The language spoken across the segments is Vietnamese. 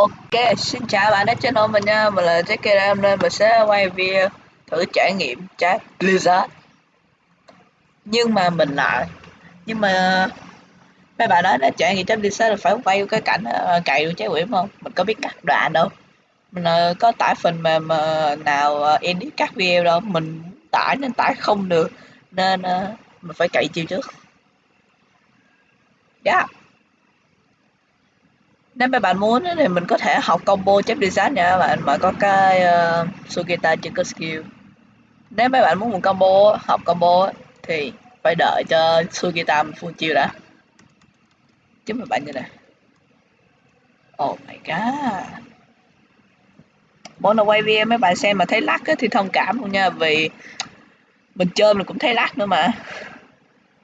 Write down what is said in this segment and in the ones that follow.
Ok, xin chào bạn đã channel mình nha, mình là Jackie đây, hôm nay mình sẽ quay video thử trải nghiệm trái Blizzard Nhưng mà mình lại, nhưng mà mấy bạn nói đã trải nghiệm trái Blizzard là phải quay cái cảnh ờ, cày được trái quỷ không? Mình có biết cắt đoạn đâu. Mình ờ, có tải phần mềm ờ, nào edit cắt video đâu, mình tải nên tải không được. Nên mình phải cày chiều trước. Yeah nếu mấy bạn muốn thì mình có thể học combo chép design nha các bạn. Mà có cái uh, Sugita chưa có skill. Nếu mấy bạn muốn một combo học combo thì phải đợi cho Sugita full chiêu đã. Chứ mà bạn như này oh my god. Mỗi lần quay video mấy bạn xem mà thấy lắc thì thông cảm luôn nha vì mình chơi mình cũng thấy lắc nữa mà.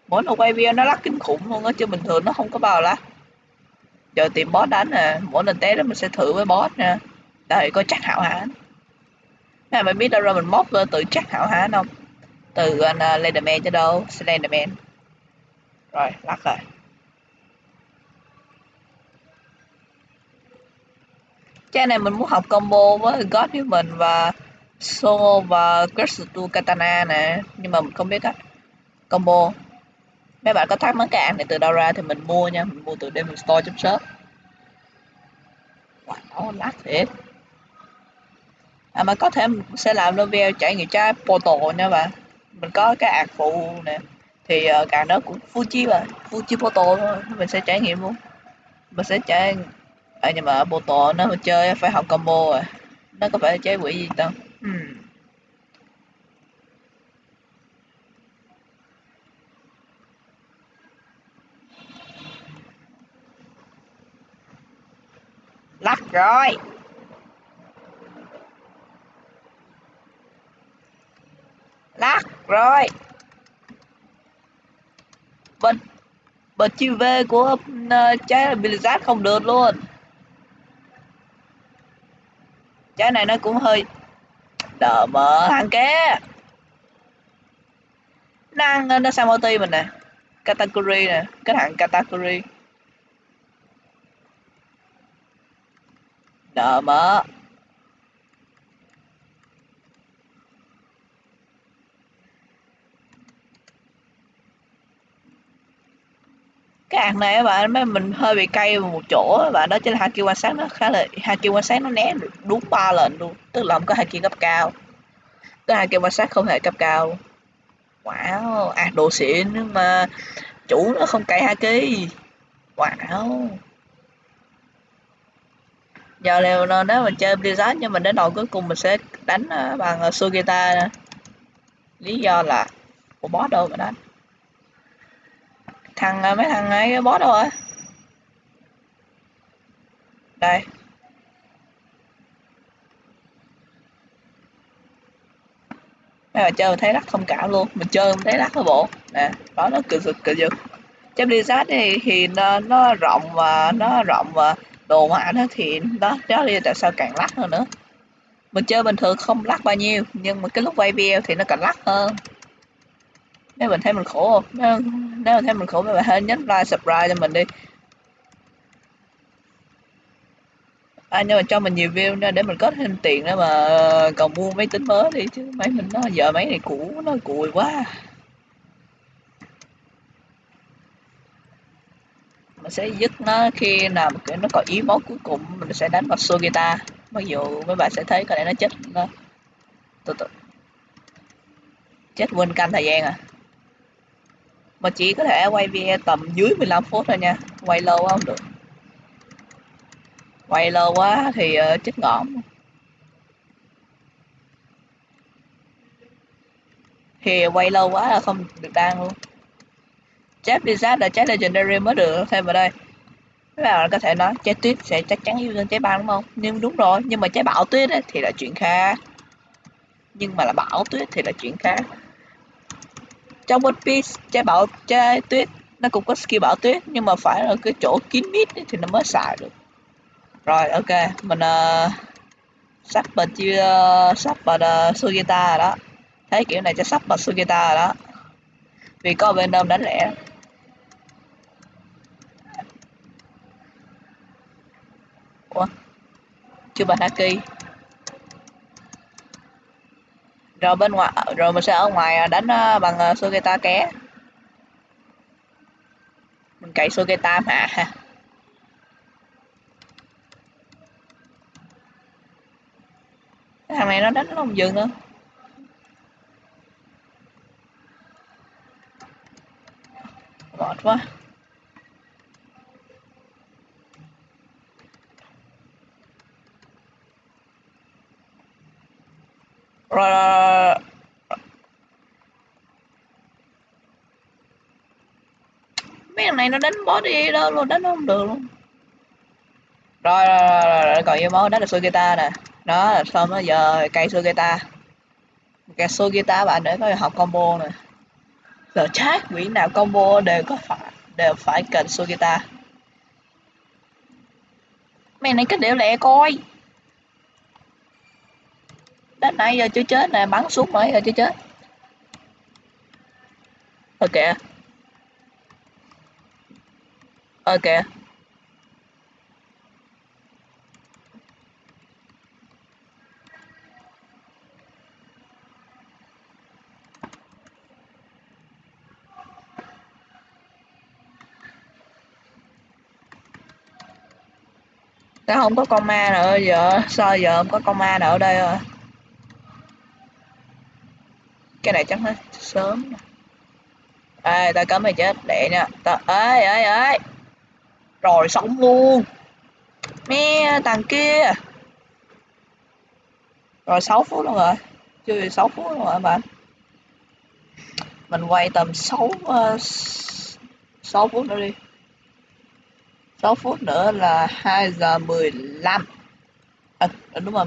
Mỗi lần quay video nó lắc kinh khủng luôn á chứ bình thường nó không có bao lắc giờ tìm boss đánh nè mỗi lần té đó mình sẽ thử với boss nha đây có chắc hảo hán. Nè mày biết đâu ra mình móc từ chắc hảo hán không? Từ anh uh, Slenderman cho đâu Slenderman. Rồi lắc rồi. Cái này mình muốn học combo với God Human và Soul và Crystal Katana nè. Nhưng mà mình không biết á. Combo mấy bạn có thắc mắc cái app này từ đâu ra thì mình mua nha. Mình mua từ Demon Store shop. Wow lát thiệt. À mà có thể mình sẽ làm video trải nghiệm trái Portal nha bạn. Mình có cái ạc phụ nè. Thì uh, cả nó cũng Fuji rồi Fuji Portal thôi mình sẽ trải nghiệm luôn. Mình sẽ trải à, nhưng mà Portal nó chơi phải học combo rồi nó có phải chế quỷ gì đâu hmm. Lắc rồi. Lắc rồi. Bên bên chi v của uh, trái Blizzard không được luôn. Trái này nó cũng hơi đờ mờ hàng kia. Năng ờ, nó sang multi mình nè. Category nè. Cái thằng category. Đỡ mỡ cái ạc này các bạn mấy mình hơi bị cay một chỗ các bạn đó chính là haki quan sát nó khá là kêu quan sát nó né được đúng ba lần luôn, tức là không có hai kêu cấp cao. Cái kêu quan sát không hề cấp cao. Wow ạc đồ xịn nhưng mà, chủ nó không cay haki wow giờ leo nếu mình chơi Blizzard nhưng mình đến đầu cuối cùng mình sẽ đánh ờ, bằng ờ, Sugita lý do là của boss đâu mà đánh. Thằng ờ, mấy thằng ấy boss đâu rồi đây. Mấy bạn chơi mình thấy lắc không cảm luôn. Mình chơi mình thấy lắc cái bộ. Nè đó nó cực cực cực chơi Blizzard thì, thì nó, nó rộng và nó rộng và đồ họa nó thì đó đó là tại sao càng lắc hơn nữa. Mình chơi bình thường không lắc bao nhiêu nhưng mà cái lúc quay video thì nó càng lắc hơn. Nếu mình thấy mình khổ không nếu, nếu mình thấy mình khổ thì hãy nhấn like subscribe cho mình đi. À, nhưng mà cho mình nhiều view nữa để mình có thêm tiền để mà còn mua máy tính mới đi chứ máy mình nó giờ máy này cũ nó cùi quá. Mình sẽ dứt nó khi nào mà nó có ý máu cuối cùng mình sẽ đánh vào Sugita mặc dù mấy bạn sẽ thấy có lẽ nó chết nó từ từ. Chết quên canh thời gian à. Mà chỉ có thể quay video tầm dưới 15 phút thôi nha. Quay lâu quá không được. Quay lâu quá thì uh, chết ngõm thì quay lâu quá là không được đăng luôn chép Blizzard là trái Legendary mới được. Thêm vào đây. Các bạn có thể nói trái tuyết sẽ chắc chắn yêu hơn trái băng đúng không? Nhưng đúng rồi, nhưng mà trái bão tuyết ấy, thì là chuyện khác Nhưng mà là bão tuyết thì là chuyện khác Trong One Piece, trái bão trái tuyết nó cũng có skill bão tuyết nhưng mà phải ở cái chỗ kín mít thì nó mới xài được. Rồi ok. Mình uh, sắp bật chưa ờ, sắp bật uh, Sugita rồi đó. Thấy kiểu này cho sắp bật Sugita rồi đó. Vì có bên đông đánh lẻ. Chưa bằng Haki rồi bên ngoài rồi mình sẽ ở ngoài à, đánh à, bằng à, Sugeta ké. Mình cậy Sugeta mà. Cái thằng này nó đánh nó không dừng nữa. Mệt quá. Rồi, mấy thằng này nó đánh body đâu luôn đánh không được luôn. Rồi rồi rồi, rồi, rồi. còn yêu máu đó là Sugita nè. Đó là xong đó giờ cây Sugita. Cây Sugita bạn để có học combo nè. Giờ chắc quỷ nào combo đều có phải đều phải cần Sugita. Mày này cái đều lẹ coi đến nãy giờ chưa chết nè, bắn xuống mấy giờ chưa chết. Ok ok Tao không có con ma nữa giờ sao giờ không có con ma nào ở đây rồi? Cái này chắc hết sớm ê tao cấm mày chết lẹ nha. Tao ê ê ê. Rồi sống luôn. Mẹ thằng kia. Rồi 6 phút luôn rồi. Chưa 6 phút luôn rồi bạn mình quay tầm 6 uh, 6 phút nữa đi. 6 phút nữa là 2 giờ 15 à, đúng rồi.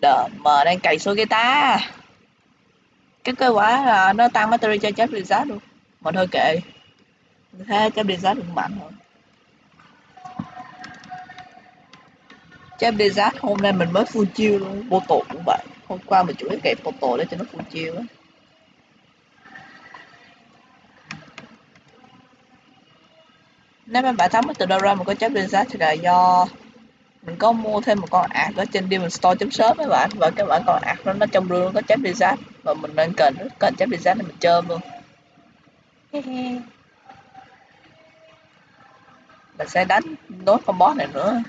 Đờ mờ đang cày số cái ta cái kết quả là nó tăng battery cho chép result luôn. Mà thôi kệ. Thế chép result cũng mạnh rồi. Chép result hôm nay mình mới full chiêu luôn. Bô tổ cũng vậy hôm qua mình chủ yếu kẹp tổ để cho nó full chiêu á. Nếu mà bạn thắng từ đâu ra mà có chép result thì là do mình có mua thêm một con ạc ở trên Demon Store sớm mấy bạn. Và cái bản con ạc đó nó trong rương có chép reset và mình đang cần cần chép reset để mình chơm luôn. Mình sẽ đánh nốt con boss này nữa.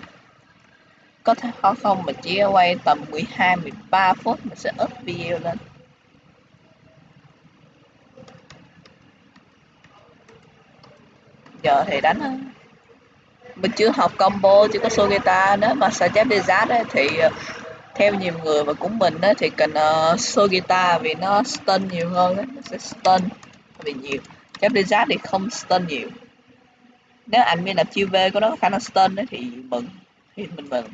Có thể khó không mà chỉ quay tầm 12 13 phút mình sẽ up video lên. Giờ thì đánh mình chưa học combo chưa có solo guitar nếu mà suggest Desert ấy, thì ờ, theo nhiều người và cũng mình ấy, thì cần ờ, uh, guitar vì nó stun nhiều hơn ấy. nó sẽ stun vì nhiều. Chép Desert thì không stun nhiều. Nếu anh admin là chiêu V của nó có khả năng stun ấy, thì mừng thì mình mừng.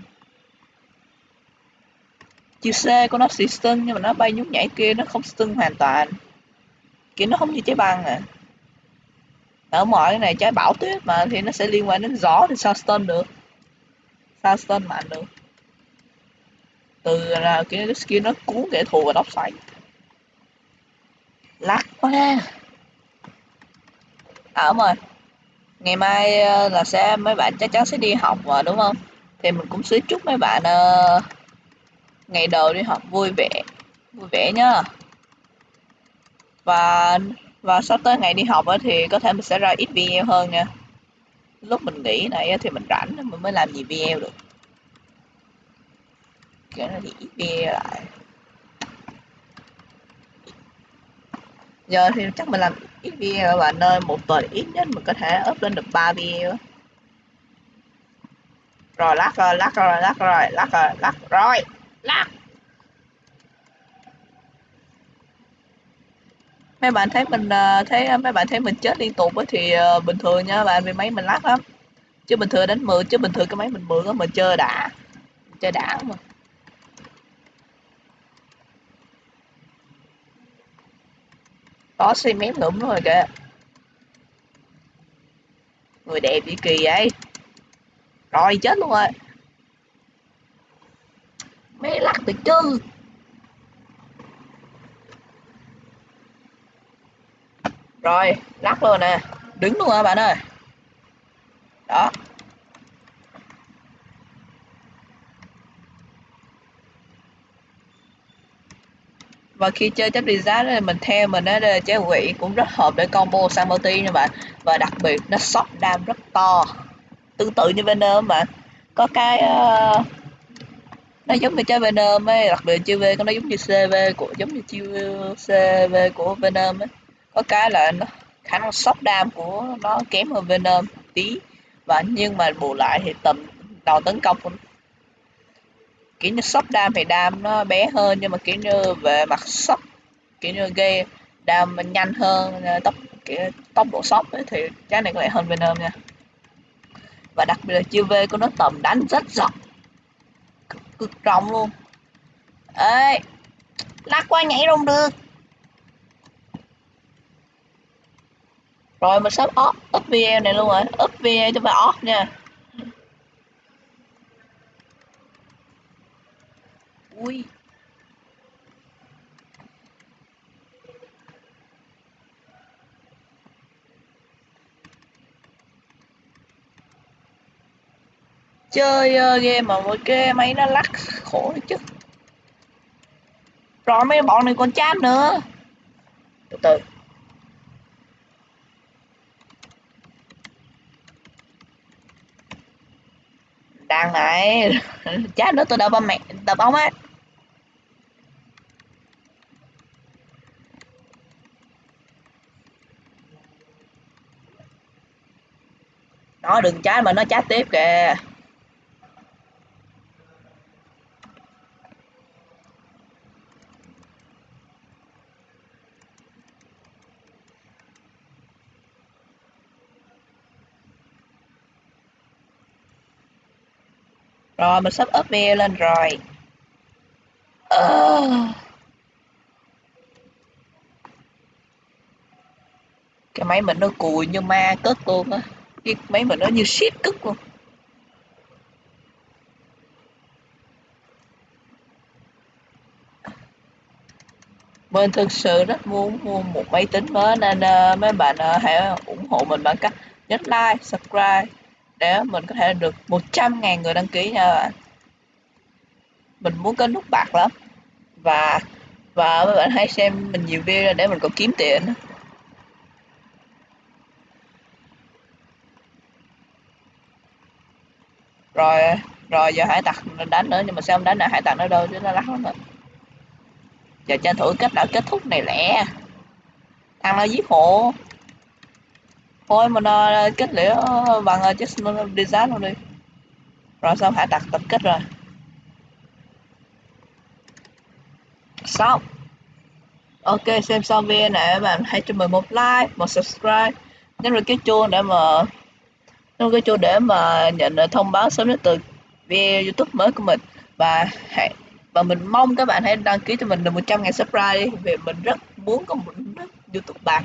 Chiêu C của nó sẽ stun nhưng mà nó bay nhún nhảy kia nó không stun hoàn toàn. Kiểu nó không như trái băng à ở mọi cái này trái bão tuyết mà thì nó sẽ liên quan đến gió thì sao stun được? Sao stun mạnh được? Từ là cái skill nó cuốn kẻ thù và đốc xoáy. Lắc quá. À đúng rồi. Ngày mai ờ, là sẽ mấy bạn chắc chắn sẽ đi học mà đúng không? Thì mình cũng sẽ chúc mấy bạn uh, ngày đầu đi học vui vẻ. Vui vẻ nhá. Và và sắp tới ngày đi học thì có thể mình sẽ ra ít video hơn nha. Lúc mình nghỉ này thì mình rảnh mình mới làm gì video được. Cái này thì ít video lại. Giờ thì chắc mình làm ít video và nơi một tuần ít nhất mình có thể up lên được 3 video rồi lắc rồi lắc rồi lắc rồi lắc rồi lắc rồi lắc mấy bạn thấy mình ờ, thấy ờ, mấy bạn thấy mình chết liên tục thì ờ, bình thường nha, bạn vì máy mình lắc lắm. Chứ bình thường đánh mượn chứ bình thường cái máy mình mượn á mình chơi đã chơi đã mà. Có xây mém ngủm rồi kìa. Người đẹp gì kỳ vậy? Rồi chết luôn rồi. Mấy lắc từ chứ. rồi lắc luôn nè. Đứng luôn hả bạn ơi? Đó. Và khi chơi chấp desire mình theo mình á chế quỷ cũng rất hợp để combo sang multi nha bạn. Và đặc biệt nó shot đam rất to. Tương tự như venom mà. Có cái uh, nó giống như chơi venom ấy đặc biệt chơi v nó giống như cv của giống như chơi cv của venom ấy có cái là nó khả năng sóc đam của nó kém hơn Venom tí. Và nhưng mà bù lại thì tầm đầu tấn công của kiểu như sóc đam thì đam nó bé hơn nhưng mà kiểu như về mặt sóc kiểu như gây đam nhanh hơn ờ, tốc kiểu tốc độ sóc ấy, thì trái này có lẽ hơn Venom nha. Và đặc biệt là chiêu V của nó tầm đánh rất rộng. Cực, cực rộng luôn. Ê lắc qua nhảy không được. Rồi mình sắp off up video này luôn rồi. Up video cho bà off nha. Ui. Chơi uh, game mà một cái máy nó lắc khổ chứ. Rồi mấy bọn này còn chat nữa. Từ từ thằng này chát nữa tôi đập mẹ đập ông á. Nó đừng chát mà nó chát tiếp kìa. Rồi mình sắp up video lên rồi. Ờ. Cái máy mình nó cùi như ma cất luôn á. Cái máy mình nó như shit cất luôn. Mình thực sự rất muốn mua một máy tính mới nên uh, mấy bạn uh, hãy ủng hộ mình bằng cách nhấn like, subscribe để mình có thể được 100.000 người đăng ký nha bạn. Mình muốn có nút bạc lắm. Và và các bạn hãy xem mình nhiều video để mình còn kiếm tiền. Rồi rồi giờ hải tặc đánh nữa, nhưng mà sao không đánh nữa hải tặc nó đâu chứ nó lắc lắm rồi giờ tranh thủ kết đã kết thúc này lẹ. Thằng nó giết hộ? Thôi mình uh, kết liễu bằng ờ, uh, Jason Desert luôn đi. Rồi xong hạ đặt tập kết rồi. Xong. Ok xem xong video này các bạn hãy cho mình một like một subscribe nhấn vào cái chuông để mà nhấn cái chuông để mà nhận thông báo sớm nhất từ video youtube mới của mình. Và hãy và mình mong các bạn hãy đăng ký cho mình được 100 ngàn subscribe đi vì mình rất muốn có một youtube bạc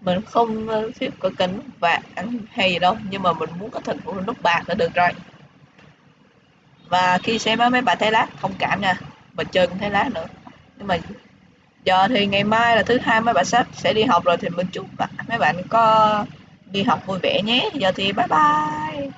mình không ờ, thiết có kênh nút bạc hay gì đâu, nhưng mà mình muốn có thành phố nút bạc là được rồi. Và khi xem mấy bạn thấy lát không cảm nha mình chơi cũng thấy lát nữa. Nhưng mà giờ thì ngày mai là thứ hai mấy bạn sắp sẽ đi học rồi thì mình chúc bạn mấy bạn có đi học vui vẻ nhé. Giờ thì bye bye.